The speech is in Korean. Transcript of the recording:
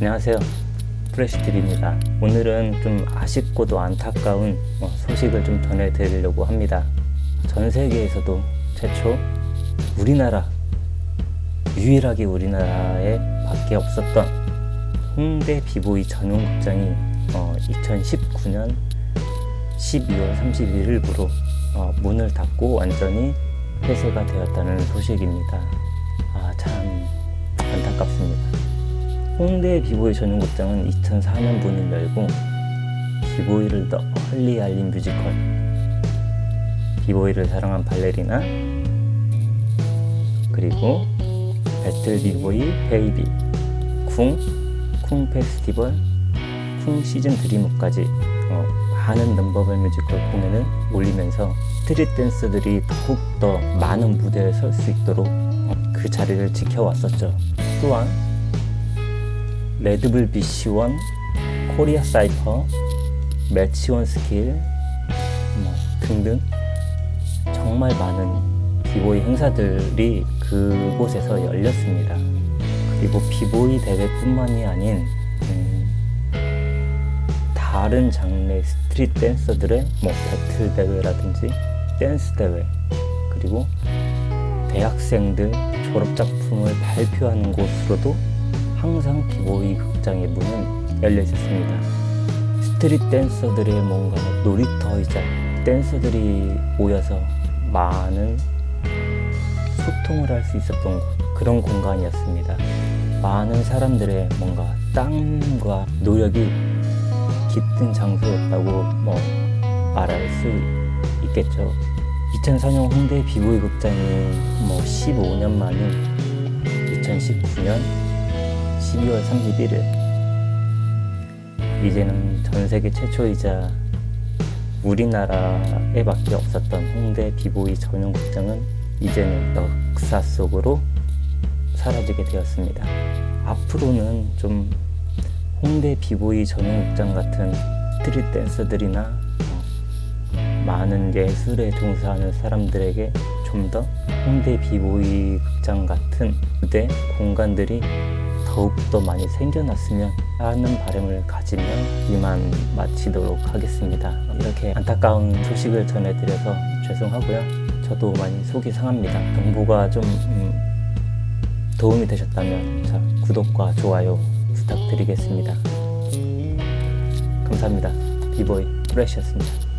안녕하세요 프레시들입니다 오늘은 좀 아쉽고도 안타까운 어, 소식을 좀 전해드리려고 합니다 전 세계에서도 최초 우리나라 유일하게 우리나라에 밖에 없었던 홍대 비보이 전용 극장이 어, 2019년 12월 31일부로 어, 문을 닫고 완전히 폐쇄가 되었다는 소식입니다. 아, 참 안타깝습니다. 홍대 비보이 전용 극장은 2004년 문을 열고 비보이를 널리 알린 뮤지컬 비보이를 사랑한 발레리나 그리고 배틀 비보이 베이비 쿵, 쿵 페스티벌, 쿵 시즌 드리머까지 어, 많은 non-verbal 뮤지컬 공연을 올리면서 스트릿 댄서들이 더욱더 많은 무대에 설 수 있도록 어, 그 자리를 지켜왔었죠. 또한 레드불 BC One, 코리아 사이퍼, 매치원 스킬 뭐 등등 정말 많은 비보이 행사들이 그곳에서 열렸습니다. 그리고 비보이 대회뿐만이 아닌 음, 다른 장르의 스트릿 댄서들의 뭐 배틀 대회라든지 댄스 대회 그리고 대학생들 졸업 작품을 발표하는 곳으로도 항상 비보이 극장의 문은 열려 있었습니다. 스트릿 댄서들의 뭔가 놀이터이자 댄서들이 모여서 많은 소통을 할 수 있었던 곳, 그런 공간이었습니다. 많은 사람들의 뭔가 땀과 노력이 깃든 장소였다고 뭐 말할 수 있겠죠. 2004년 홍대 비보이 극장이 뭐 15년 만인 2019년 12월 31일 이제는 전 세계 최초이자 우리나라에 밖에 없었던 홍대 비보이 전용 극장은 이제는 역사 속으로 사라지게 되었습니다. 앞으로는 좀 홍대 비보이 전용 극장 같은 스트릿 댄서들이나 어, 많은 예술에 종사하는 사람들에게 좀 더 홍대 비보이 극장 같은 무대 공간들이 더욱더 많이 생겨났으면 하는 바람을 가지며 이만 마치도록 하겠습니다. 이렇게 안타까운 소식을 전해드려서 죄송하고요. 저도 많이 속이 상합니다. 정보가 좀 음, 도움이 되셨다면 자, 구독과 좋아요 부탁드리겠습니다. 감사합니다. 비보이 프레시였습니다.